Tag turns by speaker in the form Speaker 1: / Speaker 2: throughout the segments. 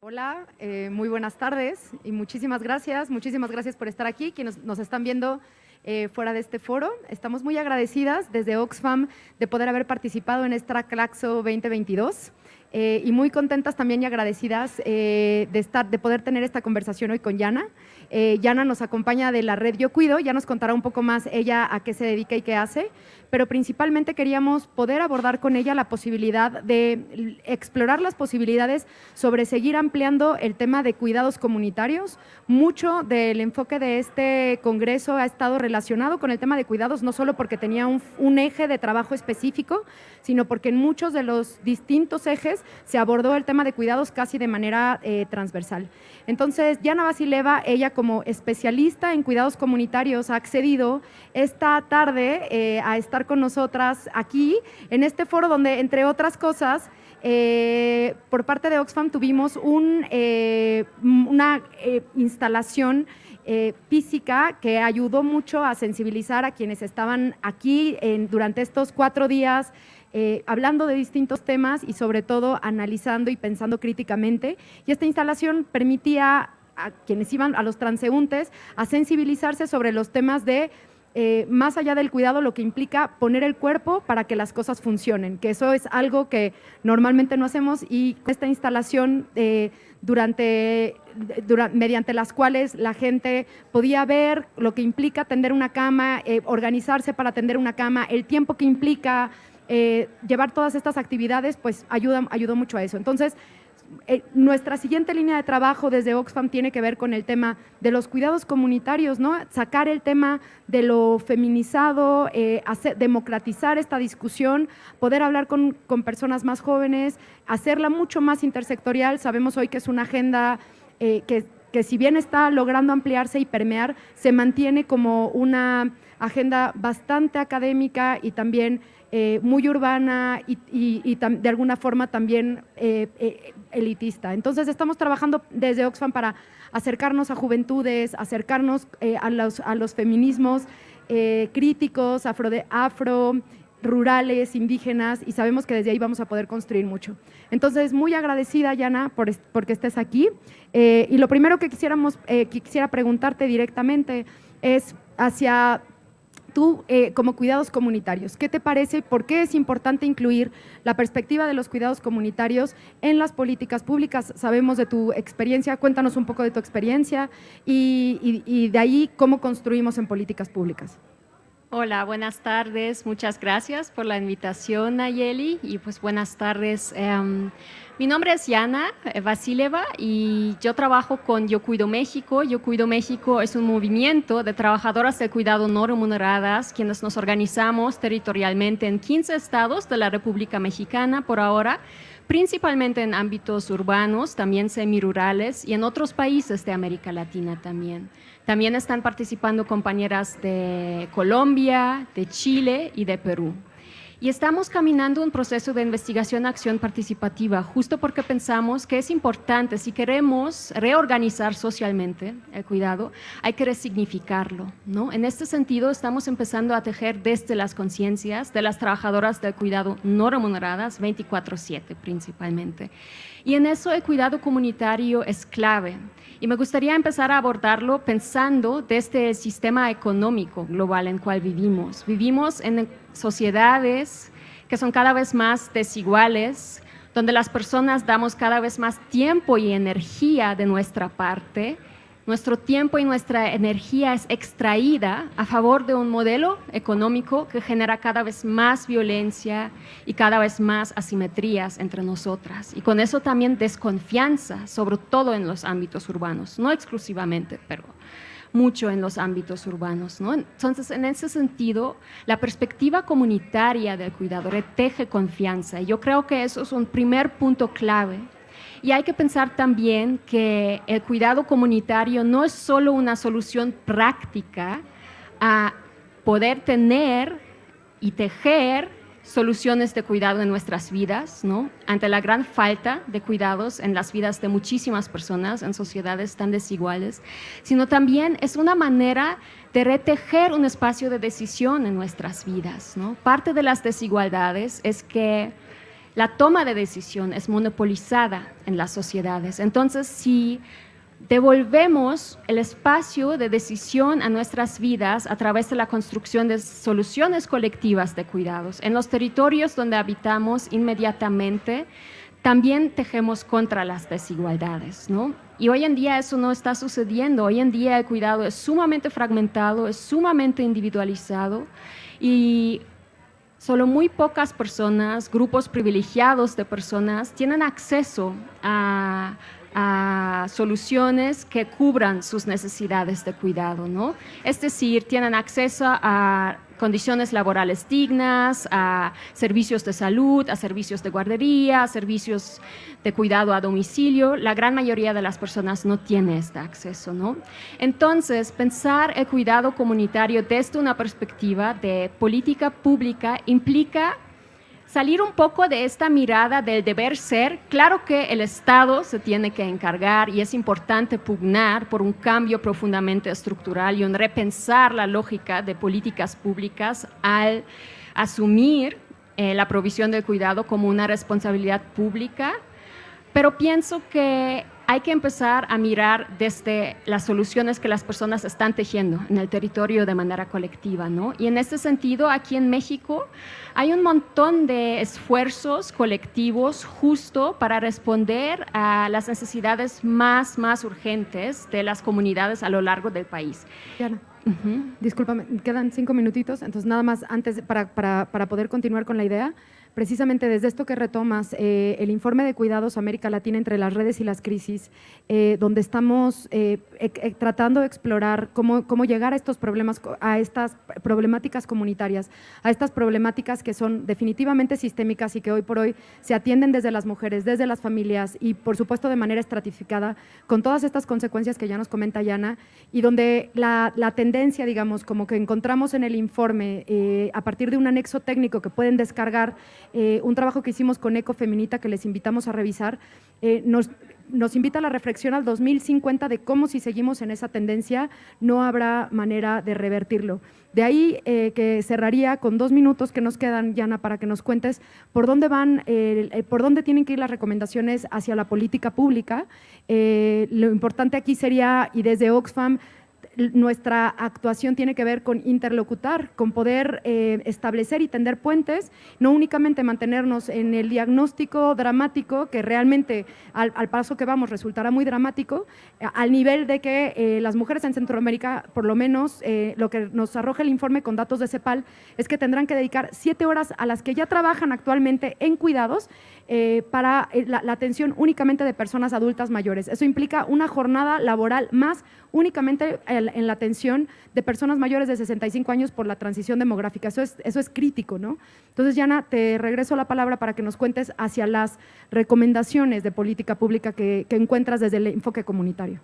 Speaker 1: Hola, eh, muy buenas tardes y muchísimas gracias, muchísimas gracias por estar aquí, quienes nos están viendo eh, fuera de este foro. Estamos muy agradecidas desde Oxfam de poder haber participado en esta Claxo 2022. Eh, y muy contentas también y agradecidas de, estar, de poder tener esta conversación hoy con Yana. Yana nos acompaña de la red Yo Cuido, ya nos contará un poco más ella a qué se dedica y qué hace, pero principalmente queríamos poder abordar con ella la posibilidad de explorar las posibilidades sobre seguir ampliando el tema de cuidados comunitarios. Mucho del enfoque de este congreso ha estado relacionado con el tema de cuidados, no solo porque tenía un, eje de trabajo específico, sino porque en muchos de los distintos ejes se abordó el tema de cuidados casi de manera eh, transversal. Entonces, Yana Basileva, ella como especialista en cuidados comunitarios, ha accedido esta tarde eh, a estar con nosotras aquí en este foro donde, entre otras cosas, eh, por parte de Oxfam tuvimos una instalación física que ayudó mucho a sensibilizar a quienes estaban aquí durante estos cuatro días hablando de distintos temas y sobre todo analizando y pensando críticamente. Y esta instalación permitía a quienes iban, a los transeúntes, a sensibilizarse sobre los temas de eh, más allá del cuidado, lo que implica poner el cuerpo para que las cosas funcionen, que eso es algo que normalmente no hacemos y esta instalación eh, durante, mediante las cuales la gente podía ver lo que implica tender una cama, eh, organizarse para tender una cama, el tiempo que implica llevar todas estas actividades, pues ayuda, ayudó mucho a eso. Entonces, eh, nuestra siguiente línea de trabajo desde Oxfam tiene que ver con el tema de los cuidados comunitarios, ¿no? sacar el tema de lo feminizado, eh, democratizar esta discusión, poder hablar con, personas más jóvenes, hacerla mucho más intersectorial. Sabemos hoy que es una agenda eh, que, que si bien está logrando ampliarse y permear, se mantiene como una agenda bastante académica y también eh, muy urbana y, de alguna forma también eh, eh, elitista. Entonces estamos trabajando desde Oxfam para acercarnos a juventudes, acercarnos a, los, a, los, feminismos críticos, afro, afro, rurales, indígenas, y sabemos que desde ahí vamos a poder construir mucho. Entonces, muy agradecida, Yana, por porque estés aquí. y lo primero que, quisiéramos, que quisiera preguntarte directamente es hacia tú, eh, como cuidados comunitarios, ¿qué te parece? ¿Por qué es importante incluir la perspectiva de los cuidados comunitarios en las políticas públicas? Sabemos de tu experiencia, cuéntanos un poco de tu experiencia y, de ahí cómo construimos en políticas públicas.
Speaker 2: Hola, buenas tardes. Muchas gracias por la invitación, Nayeli, y pues buenas tardes. Em, mi nombre es Yana eh, Vasileva y yo trabajo con Yo Cuido México. Yo Cuido México es un movimiento de trabajadoras de cuidado no remuneradas, quienes nos organizamos territorialmente en 15 estados de la República Mexicana por ahora, principalmente en ámbitos urbanos, también semirurales y en otros países de América Latina también. También están participando compañeras de Colombia, de Chile y de Perú. Y estamos caminando un proceso de investigación-acción participativa, justo porque pensamos que es importante, si queremos reorganizar socialmente el cuidado, hay que resignificarlo. ¿no? En este sentido, estamos empezando a tejer desde las conciencias de las trabajadoras del cuidado no remuneradas, 24-7 principalmente. Y en eso el cuidado comunitario es clave. Y me gustaría empezar a abordarlo pensando desde el sistema económico global en el cual vivimos. Vivimos en sociedades que son cada vez más desiguales, donde las personas damos cada vez más tiempo y energía de nuestra parte nuestro tiempo y nuestra energía es extraída a favor de un modelo económico que genera cada vez más violencia y cada vez más asimetrías entre nosotras. Y con eso también desconfianza, sobre todo en los ámbitos urbanos, no exclusivamente, pero mucho en los ámbitos urbanos. ¿no? Entonces, en ese sentido, la perspectiva comunitaria del cuidador teje confianza. Yo creo que eso es un primer punto clave y hay que pensar también que el cuidado comunitario no es solo una solución práctica a poder tener y tejer soluciones de cuidado en nuestras vidas, ¿no? ante la gran falta de cuidados en las vidas de muchísimas personas en sociedades tan desiguales, sino también es una manera de retejer un espacio de decisión en nuestras vidas. ¿no? Parte de las desigualdades es que la toma de decisión es monopolizada en las sociedades. Entonces, si devolvemos el espacio de decisión a nuestras vidas a través de la construcción de soluciones colectivas de cuidados. En los territorios donde habitamos inmediatamente, también tejemos contra las desigualdades, ¿no? Y hoy en día eso no está sucediendo. Hoy en día el cuidado es sumamente fragmentado, es sumamente individualizado y solo muy pocas personas, grupos privilegiados de personas, tienen acceso a a soluciones que cubran sus necesidades de cuidado, ¿no? Es decir, tienen acceso a condiciones laborales dignas, a servicios de salud, a servicios de guardería, a servicios de cuidado a domicilio. La gran mayoría de las personas no tiene este acceso, ¿no? Entonces, pensar el cuidado comunitario desde una perspectiva de política pública implica salir un poco de esta mirada del deber ser. Claro que el Estado se tiene que encargar y es importante pugnar por un cambio profundamente estructural y un repensar la lógica de políticas públicas al asumir eh, la provisión del cuidado como una responsabilidad pública, pero pienso que hay que empezar a mirar desde las soluciones que las personas están tejiendo en el territorio de manera colectiva, ¿no? Y en este sentido, aquí en México hay un montón de esfuerzos colectivos justo para responder a las necesidades más, más urgentes de las comunidades a lo largo del país.
Speaker 1: Diana, discúlpame, quedan cinco minutitos, entonces nada más antes para, para, para poder continuar con la idea, precisamente desde esto que retomas, eh, el informe de cuidados América Latina entre las redes y las crisis, eh, donde estamos eh, tratando de explorar cómo, cómo llegar a estos problemas, a estas problemáticas comunitarias, a estas problemáticas que son definitivamente sistémicas y que hoy por hoy se atienden desde las mujeres, desde las familias y por supuesto de manera estratificada, con todas estas consecuencias que ya nos comenta Yana, y donde la, la tendencia, digamos, como que encontramos en el informe, a partir de un anexo técnico que pueden descargar eh, un trabajo que hicimos con Ecofeminita que les invitamos a revisar, eh, nos, nos invita a la reflexión al 2050 de cómo si seguimos en esa tendencia no habrá manera de revertirlo. De ahí eh, que cerraría con dos minutos que nos quedan, Yana, para que nos cuentes por dónde van, por dónde tienen que ir las recomendaciones hacia la política pública. lo importante aquí sería, y desde Oxfam, nuestra actuación tiene que ver con interlocutar, con poder eh, establecer y tender puentes, no únicamente mantenernos en el diagnóstico dramático, que realmente al, paso que vamos resultará muy dramático, al nivel de que eh, las mujeres en Centroamérica, por lo menos eh, lo que nos arroja el informe con datos de CEPAL, es que tendrán que dedicar siete horas a las que ya trabajan actualmente en cuidados para la atención únicamente de personas adultas mayores. Eso implica una jornada laboral más únicamente en la atención de personas mayores de 65 años por la transición demográfica. Eso es, eso es crítico, ¿no? Entonces, Yana, te regreso la palabra para que nos cuentes hacia las recomendaciones de política pública que, encuentras desde el enfoque comunitario.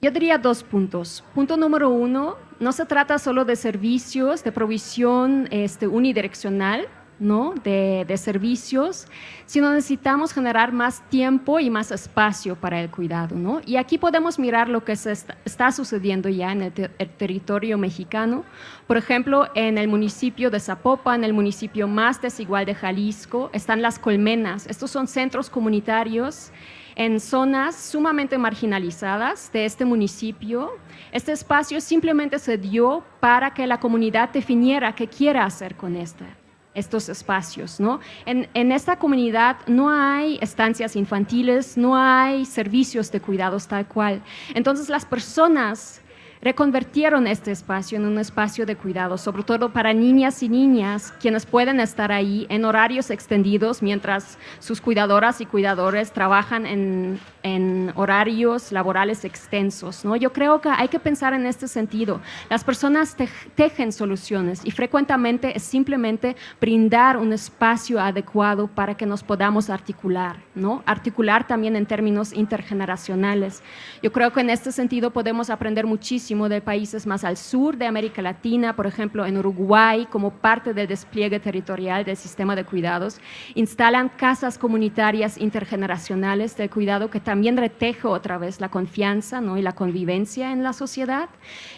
Speaker 2: Yo diría dos puntos. Punto número uno, no se trata solo de servicios de provisión este, unidireccional, ¿no? de, servicios, sino necesitamos generar más tiempo y más espacio para el cuidado. ¿no? Y aquí podemos mirar lo que está, sucediendo ya en el, territorio mexicano. Por ejemplo, en el municipio de Zapopan, el municipio más desigual de Jalisco, están las colmenas. Estos son centros comunitarios en zonas sumamente marginalizadas de este municipio. Este espacio simplemente se dio para que la comunidad definiera qué quiere hacer con este estos espacios. ¿no? En, en, esta comunidad no hay estancias infantiles, no hay servicios de cuidados tal cual. Entonces las personas reconvertieron este espacio en un espacio de cuidado, sobre todo para niñas y niñas, quienes pueden estar ahí en horarios extendidos mientras sus cuidadoras y cuidadores trabajan en, en horarios laborales extensos. ¿no? Yo creo que hay que pensar en este sentido. Las personas tejen soluciones y frecuentemente es simplemente brindar un espacio adecuado para que nos podamos articular, ¿no? articular también en términos intergeneracionales. Yo creo que en este sentido podemos aprender muchísimo muchísimo de países más al sur de América Latina, por ejemplo, en Uruguay, como parte del despliegue territorial del sistema de cuidados, instalan casas comunitarias intergeneracionales de cuidado que también reteje otra vez la confianza ¿no? y la convivencia en la sociedad.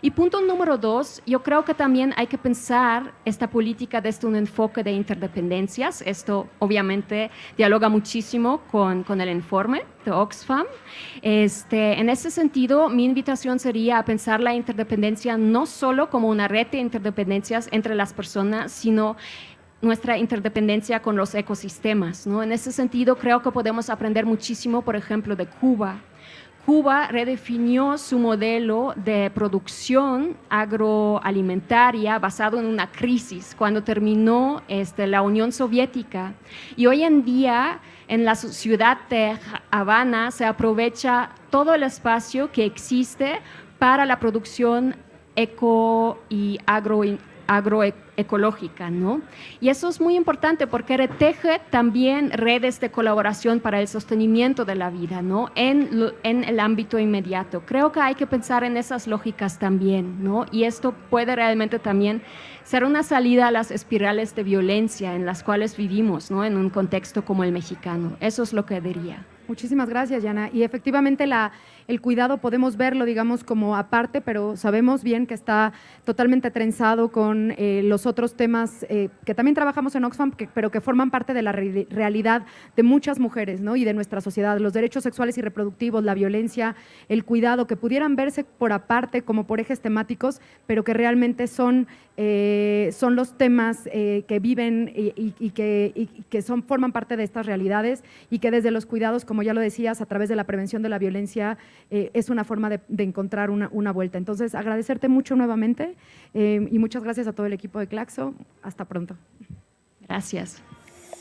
Speaker 2: Y punto número dos, yo creo que también hay que pensar esta política desde un enfoque de interdependencias. Esto obviamente dialoga muchísimo con, con el informe Oxfam. Este, en ese sentido, mi invitación sería a pensar la interdependencia no solo como una red de interdependencias entre las personas, sino nuestra interdependencia con los ecosistemas. ¿no? En ese sentido, creo que podemos aprender muchísimo, por ejemplo, de Cuba. Cuba redefinió su modelo de producción agroalimentaria basado en una crisis cuando terminó este, la Unión Soviética. Y hoy en día en la ciudad de Habana se aprovecha todo el espacio que existe para la producción eco y agroecológica, ¿no? Y eso es muy importante porque reteje también redes de colaboración para el sostenimiento de la vida, ¿no? En, en el ámbito inmediato. Creo que hay que pensar en esas lógicas también, ¿no? Y esto puede realmente también ser una salida a las espirales de violencia en las cuales vivimos, ¿no? En un contexto como el mexicano. Eso es lo que diría.
Speaker 1: Muchísimas gracias, Yana. Y efectivamente la, el cuidado podemos verlo, digamos, como aparte, pero sabemos bien que está totalmente trenzado con eh, los otros temas eh, que también trabajamos en Oxfam, pero que forman parte de la realidad de muchas mujeres ¿no? y de nuestra sociedad. Los derechos sexuales y reproductivos, la violencia, el cuidado, que pudieran verse por aparte como por ejes temáticos, pero que realmente son, eh, son los temas que viven y, que, son, forman parte de estas realidades y que desde los cuidados, como ya lo decías, a través de la prevención de la violencia, eh, es una forma de, encontrar una, vuelta. Entonces, agradecerte mucho nuevamente eh, y muchas gracias a todo el equipo de Claxo. Hasta pronto.
Speaker 2: Gracias.